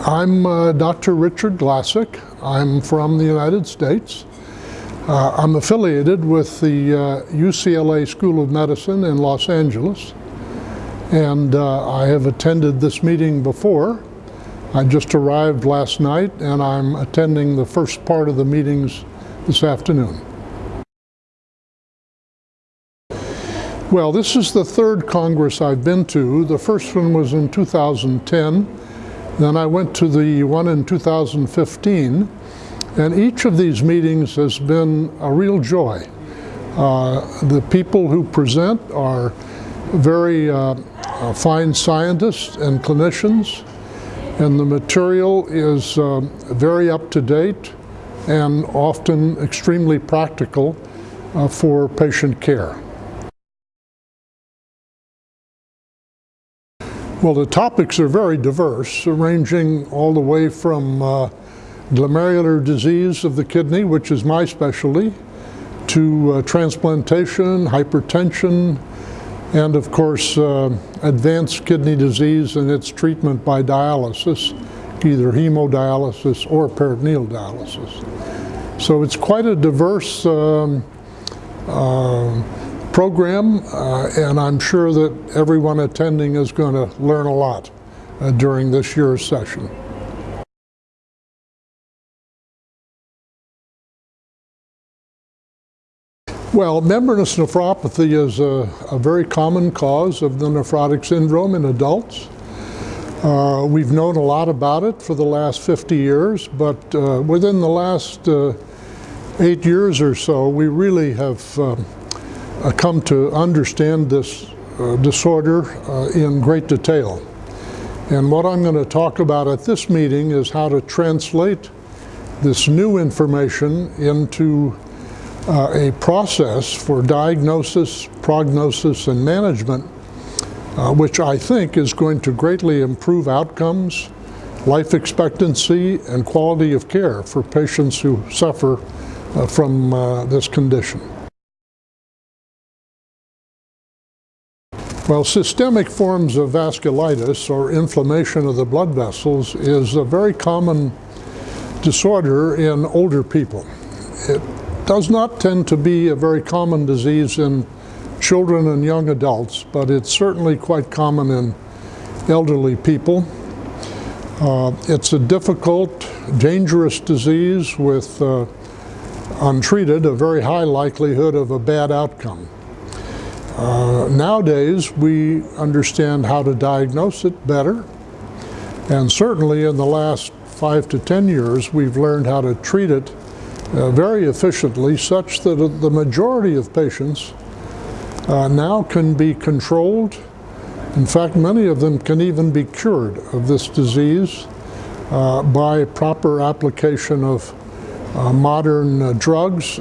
I'm uh, Dr. Richard Glassock. I'm from the United States. Uh, I'm affiliated with the uh, UCLA School of Medicine in Los Angeles. And uh, I have attended this meeting before. I just arrived last night and I'm attending the first part of the meetings this afternoon. Well, this is the third Congress I've been to. The first one was in 2010. Then I went to the one in 2015. And each of these meetings has been a real joy. Uh, the people who present are very uh, uh, fine scientists and clinicians. And the material is uh, very up to date and often extremely practical uh, for patient care. Well, the topics are very diverse, ranging all the way from uh, glomerular disease of the kidney, which is my specialty, to uh, transplantation, hypertension, and of course uh, advanced kidney disease and its treatment by dialysis, either hemodialysis or peritoneal dialysis. So it's quite a diverse um, uh, program, uh, and I'm sure that everyone attending is going to learn a lot uh, during this year's session. Well, membranous nephropathy is a, a, very common cause of the nephrotic syndrome in adults. Uh, we've known a lot about it for the last 50 years, but uh, within the last uh, eight years or so, we really have um, come to understand this uh, disorder uh, in great detail. And what I'm going to talk about at this meeting is how to translate this new information into uh, a process for diagnosis, prognosis, and management, uh, which I think is going to greatly improve outcomes, life expectancy, and quality of care for patients who suffer uh, from this condition. Well, systemic forms of vasculitis or inflammation of the blood vessels is a very common disorder in older people. It does not tend to be a very common disease in children and young adults, but it's certainly quite common in elderly people. Uh, it's a difficult, dangerous disease with, uh, untreated, a very high likelihood of a bad outcome. Uh, nowadays, we understand how to diagnose it better. And certainly in the last five to 10 years, we've learned how to treat it uh, very efficiently such that the majority of patients uh, now can be controlled. In fact, many of them can even be cured of this disease uh, by proper application of uh, modern uh, drugs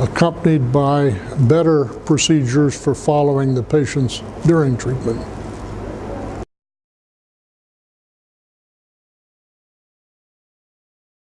accompanied by better procedures for following the patients during treatment.